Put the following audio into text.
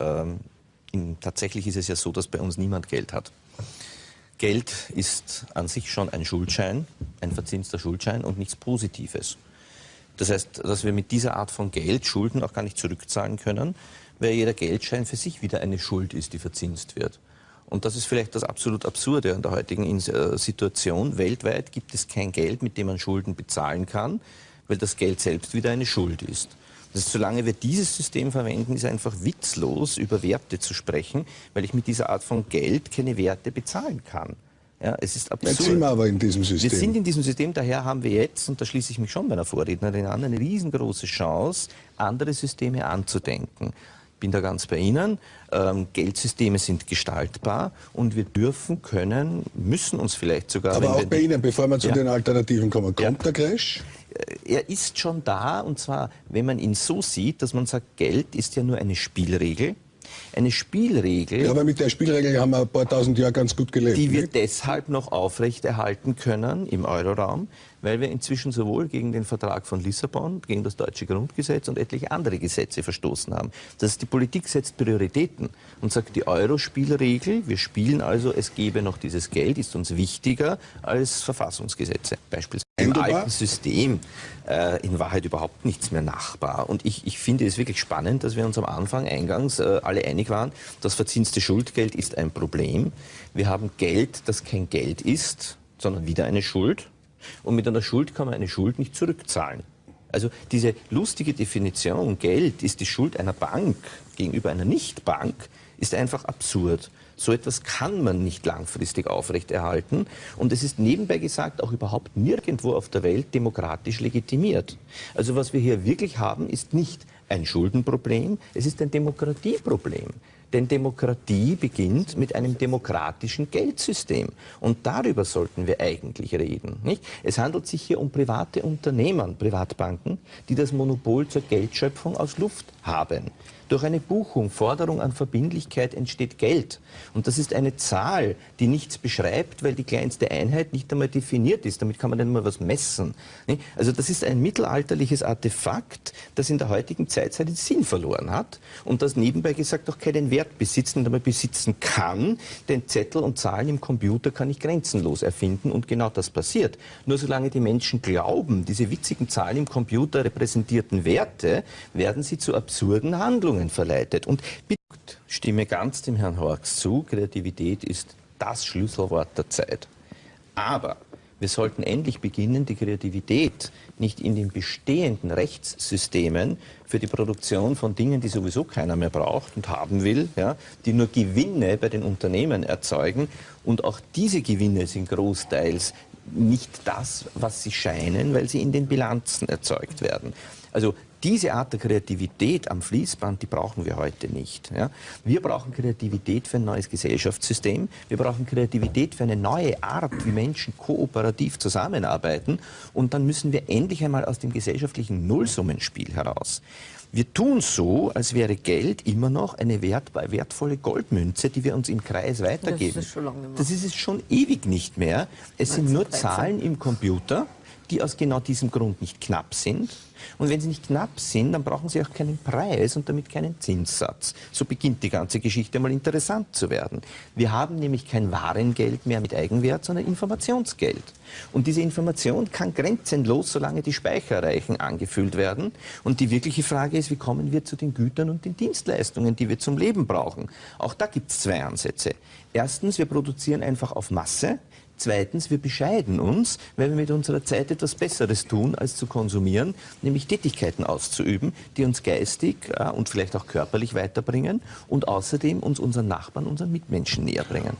Ähm, in, tatsächlich ist es ja so, dass bei uns niemand Geld hat. Geld ist an sich schon ein Schuldschein, ein verzinster Schuldschein und nichts Positives. Das heißt, dass wir mit dieser Art von Geld Schulden auch gar nicht zurückzahlen können, weil jeder Geldschein für sich wieder eine Schuld ist, die verzinst wird. Und das ist vielleicht das absolut Absurde an der heutigen äh, Situation. Weltweit gibt es kein Geld, mit dem man Schulden bezahlen kann, weil das Geld selbst wieder eine Schuld ist. Das ist, solange wir dieses System verwenden, ist einfach witzlos, über Werte zu sprechen, weil ich mit dieser Art von Geld keine Werte bezahlen kann. Ja, es ist absurd. Jetzt sind wir aber in diesem System. Wir sind in diesem System, daher haben wir jetzt, und da schließe ich mich schon meiner Vorrednerin an, eine riesengroße Chance, andere Systeme anzudenken. Ich bin da ganz bei Ihnen. Ähm, Geldsysteme sind gestaltbar und wir dürfen, können, müssen uns vielleicht sogar... Aber auch bei Ihnen, bevor wir zu ja. den Alternativen kommen, kommt ja. der Crash? Er ist schon da und zwar, wenn man ihn so sieht, dass man sagt, Geld ist ja nur eine Spielregel. Eine Spielregel. Ja, aber mit der Spielregel haben wir ein paar tausend Jahre ganz gut gelebt. Die wir deshalb noch aufrechterhalten können im Euroraum, weil wir inzwischen sowohl gegen den Vertrag von Lissabon, gegen das deutsche Grundgesetz und etliche andere Gesetze verstoßen haben. Das heißt, die Politik setzt Prioritäten und sagt, die Euro-Spielregel, wir spielen also, es gebe noch dieses Geld, ist uns wichtiger als Verfassungsgesetze. Beispielsweise im alten System äh, in Wahrheit überhaupt nichts mehr nachbar. Und ich, ich finde es wirklich spannend, dass wir uns am Anfang eingangs äh, alle einig waren, das verzinste Schuldgeld ist ein Problem. Wir haben Geld, das kein Geld ist, sondern wieder eine Schuld. Und mit einer Schuld kann man eine Schuld nicht zurückzahlen. Also diese lustige Definition, Geld ist die Schuld einer Bank gegenüber einer Nichtbank, ist einfach absurd. So etwas kann man nicht langfristig aufrechterhalten. Und es ist nebenbei gesagt auch überhaupt nirgendwo auf der Welt demokratisch legitimiert. Also was wir hier wirklich haben, ist nicht ein Schuldenproblem, es ist ein Demokratieproblem. Denn Demokratie beginnt mit einem demokratischen Geldsystem. Und darüber sollten wir eigentlich reden. Nicht? Es handelt sich hier um private Unternehmen, Privatbanken, die das Monopol zur Geldschöpfung aus Luft haben. Durch eine Buchung, Forderung an Verbindlichkeit entsteht Geld. Und das ist eine Zahl, die nichts beschreibt, weil die kleinste Einheit nicht einmal definiert ist. Damit kann man nicht mal was messen. Also das ist ein mittelalterliches Artefakt, das in der heutigen Zeit seinen Sinn verloren hat und das nebenbei gesagt auch keinen Wert besitzt und einmal besitzen kann. Denn Zettel und Zahlen im Computer kann ich grenzenlos erfinden und genau das passiert. Nur solange die Menschen glauben, diese witzigen Zahlen im Computer repräsentierten Werte, werden sie zu absurden Handlungen verleitet. Und stimme ganz dem Herrn Horks zu, Kreativität ist das Schlüsselwort der Zeit. Aber wir sollten endlich beginnen, die Kreativität nicht in den bestehenden Rechtssystemen für die Produktion von Dingen, die sowieso keiner mehr braucht und haben will, ja, die nur Gewinne bei den Unternehmen erzeugen. Und auch diese Gewinne sind großteils nicht das, was sie scheinen, weil sie in den Bilanzen erzeugt werden. Also diese Art der Kreativität am Fließband, die brauchen wir heute nicht. Ja? Wir brauchen Kreativität für ein neues Gesellschaftssystem. Wir brauchen Kreativität für eine neue Art, wie Menschen kooperativ zusammenarbeiten. Und dann müssen wir endlich einmal aus dem gesellschaftlichen Nullsummenspiel heraus. Wir tun so, als wäre Geld immer noch eine wert, wertvolle Goldmünze, die wir uns im Kreis weitergeben. Das ist, schon lange das ist es schon ewig nicht mehr. Es sind nur Zahlen im Computer die aus genau diesem Grund nicht knapp sind. Und wenn sie nicht knapp sind, dann brauchen sie auch keinen Preis und damit keinen Zinssatz. So beginnt die ganze Geschichte mal interessant zu werden. Wir haben nämlich kein Warengeld mehr mit Eigenwert, sondern Informationsgeld. Und diese Information kann grenzenlos, solange die Speicherreichen angefüllt werden. Und die wirkliche Frage ist, wie kommen wir zu den Gütern und den Dienstleistungen, die wir zum Leben brauchen? Auch da gibt es zwei Ansätze. Erstens, wir produzieren einfach auf Masse. Zweitens, wir bescheiden uns, weil wir mit unserer Zeit etwas Besseres tun, als zu konsumieren, nämlich Tätigkeiten auszuüben, die uns geistig äh, und vielleicht auch körperlich weiterbringen und außerdem uns unseren Nachbarn, unseren Mitmenschen näher bringen.